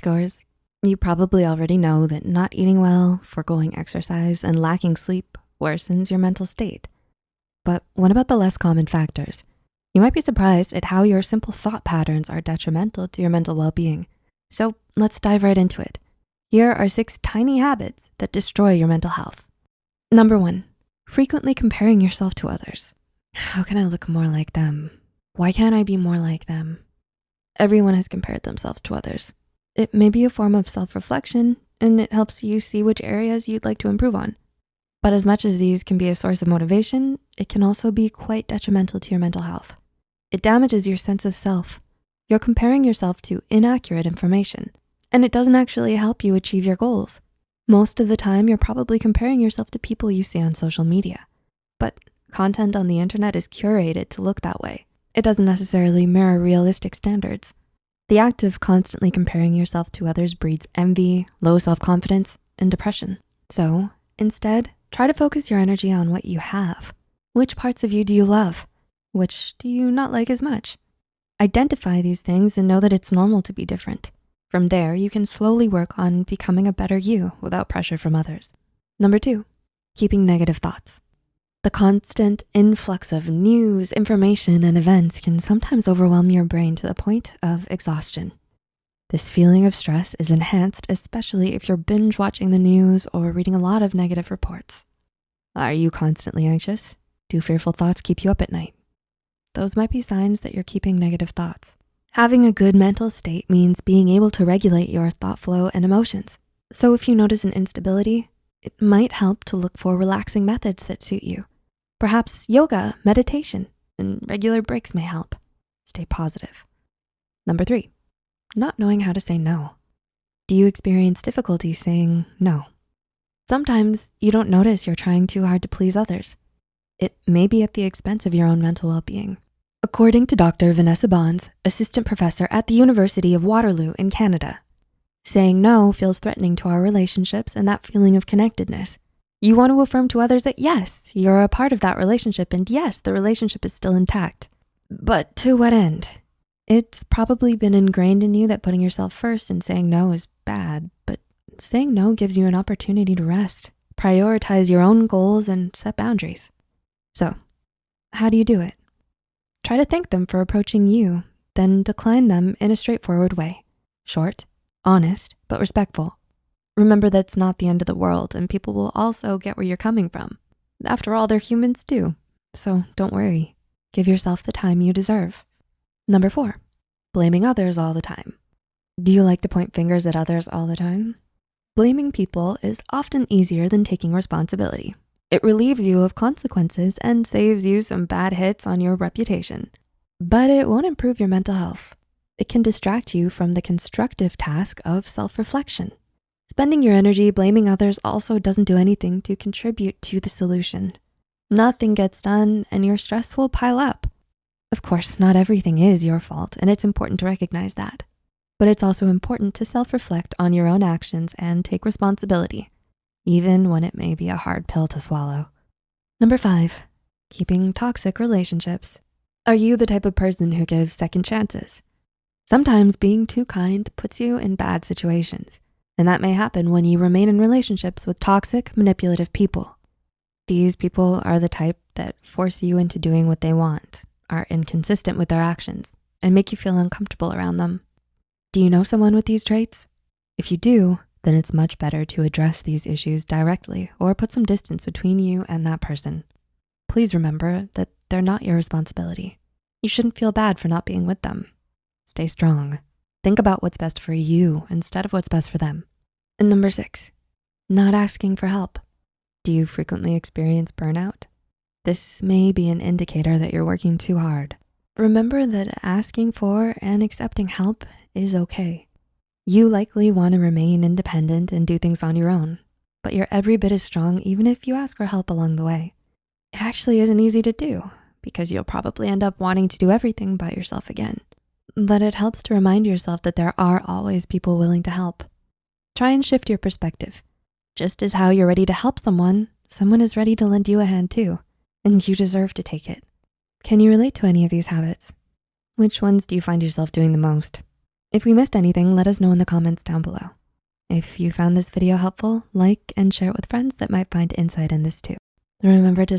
goers, you probably already know that not eating well, foregoing exercise, and lacking sleep worsens your mental state. But what about the less common factors? You might be surprised at how your simple thought patterns are detrimental to your mental well-being. So let's dive right into it. Here are six tiny habits that destroy your mental health. Number one, frequently comparing yourself to others. How can I look more like them? Why can't I be more like them? Everyone has compared themselves to others. It may be a form of self-reflection and it helps you see which areas you'd like to improve on. But as much as these can be a source of motivation, it can also be quite detrimental to your mental health. It damages your sense of self. You're comparing yourself to inaccurate information, and it doesn't actually help you achieve your goals. Most of the time, you're probably comparing yourself to people you see on social media. But content on the internet is curated to look that way. It doesn't necessarily mirror realistic standards. The act of constantly comparing yourself to others breeds envy, low self-confidence, and depression. So instead, try to focus your energy on what you have. Which parts of you do you love? Which do you not like as much? Identify these things and know that it's normal to be different. From there, you can slowly work on becoming a better you without pressure from others. Number two, keeping negative thoughts. The constant influx of news, information, and events can sometimes overwhelm your brain to the point of exhaustion. This feeling of stress is enhanced, especially if you're binge watching the news or reading a lot of negative reports. Are you constantly anxious? Do fearful thoughts keep you up at night? Those might be signs that you're keeping negative thoughts. Having a good mental state means being able to regulate your thought flow and emotions. So if you notice an instability, it might help to look for relaxing methods that suit you. Perhaps yoga, meditation, and regular breaks may help. Stay positive. Number three, not knowing how to say no. Do you experience difficulty saying no? Sometimes you don't notice you're trying too hard to please others. It may be at the expense of your own mental well-being. According to Dr. Vanessa Bohns, assistant professor at the University of Waterloo in Canada, saying no feels threatening to our relationships and that feeling of connectedness. You want to affirm to others that yes, you're a part of that relationship and yes, the relationship is still intact. But to what end? It's probably been ingrained in you that putting yourself first and saying no is bad, but saying no gives you an opportunity to rest, prioritize your own goals and set boundaries. So how do you do it? Try to thank them for approaching you, then decline them in a straightforward way. Short, honest, but respectful. Remember that it's not the end of the world and people will also get where you're coming from. After all, they're humans too. So don't worry, give yourself the time you deserve. Number four, blaming others all the time. Do you like to point fingers at others all the time? Blaming people is often easier than taking responsibility. It relieves you of consequences and saves you some bad hits on your reputation, but it won't improve your mental health. It can distract you from the constructive task of self-reflection. Spending your energy blaming others also doesn't do anything to contribute to the solution. Nothing gets done and your stress will pile up. Of course, not everything is your fault and it's important to recognize that. But it's also important to self-reflect on your own actions and take responsibility, even when it may be a hard pill to swallow. Number five, keeping toxic relationships. Are you the type of person who gives second chances? Sometimes being too kind puts you in bad situations. And that may happen when you remain in relationships with toxic, manipulative people. These people are the type that force you into doing what they want, are inconsistent with their actions, and make you feel uncomfortable around them. Do you know someone with these traits? If you do, then it's much better to address these issues directly or put some distance between you and that person. Please remember that they're not your responsibility. You shouldn't feel bad for not being with them. Stay strong. Think about what's best for you instead of what's best for them. And number six, not asking for help. Do you frequently experience burnout? This may be an indicator that you're working too hard. Remember that asking for and accepting help is okay. You likely wanna remain independent and do things on your own, but you're every bit as strong even if you ask for help along the way. It actually isn't easy to do because you'll probably end up wanting to do everything by yourself again. But it helps to remind yourself that there are always people willing to help. Try and shift your perspective. Just as how you're ready to help someone, someone is ready to lend you a hand too, and you deserve to take it. Can you relate to any of these habits? Which ones do you find yourself doing the most? If we missed anything, let us know in the comments down below. If you found this video helpful, like and share it with friends that might find insight in this too. Remember to